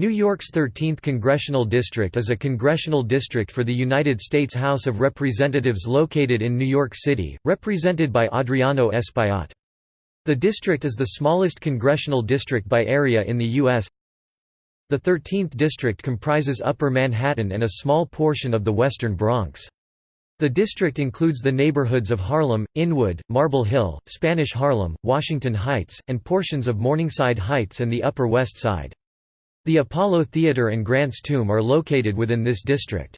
New York's 13th Congressional District is a congressional district for the United States House of Representatives located in New York City, represented by Adriano Espaillat. The district is the smallest congressional district by area in the U.S. The 13th district comprises Upper Manhattan and a small portion of the western Bronx. The district includes the neighborhoods of Harlem, Inwood, Marble Hill, Spanish Harlem, Washington Heights, and portions of Morningside Heights and the Upper West Side. The Apollo Theater and Grant's Tomb are located within this district.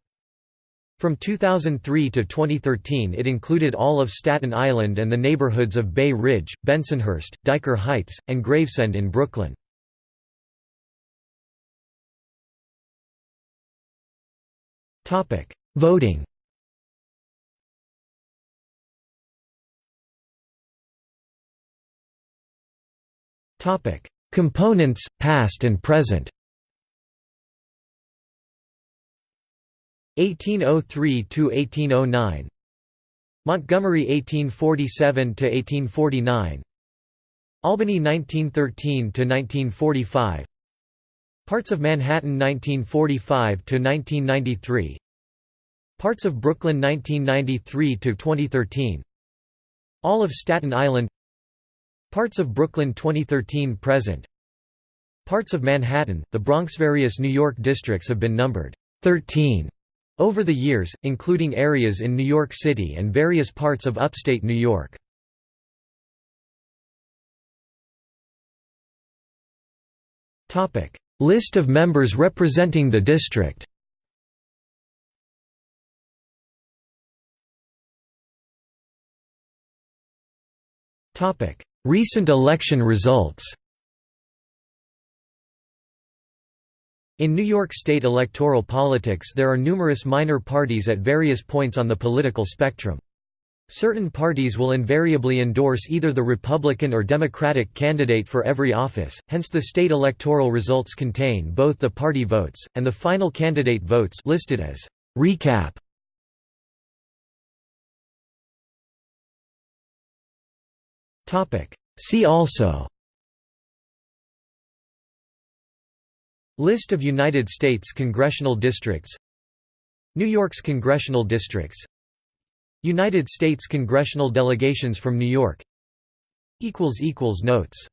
From 2003 to 2013 it included all of Staten Island and the neighborhoods of Bay Ridge, Bensonhurst, Dyker Heights, and Gravesend in Brooklyn. Voting Components, past and present 1803 to 1809 Montgomery 1847 to 1849 Albany 1913 to 1945 Parts of Manhattan 1945 to 1993 Parts of Brooklyn 1993 to 2013 All of Staten Island. Parts of Brooklyn 2013 present. Parts of Manhattan, the Bronx Various New York districts have been numbered 13 over the years, including areas in New York City and various parts of upstate New York. List of members representing the district. Recent election results In New York State electoral politics there are numerous minor parties at various points on the political spectrum. Certain parties will invariably endorse either the Republican or Democratic candidate for every office, hence the state electoral results contain both the party votes, and the final candidate votes listed as recap. See also List of United States congressional districts. New York's congressional districts. United States congressional delegations from New York. Notes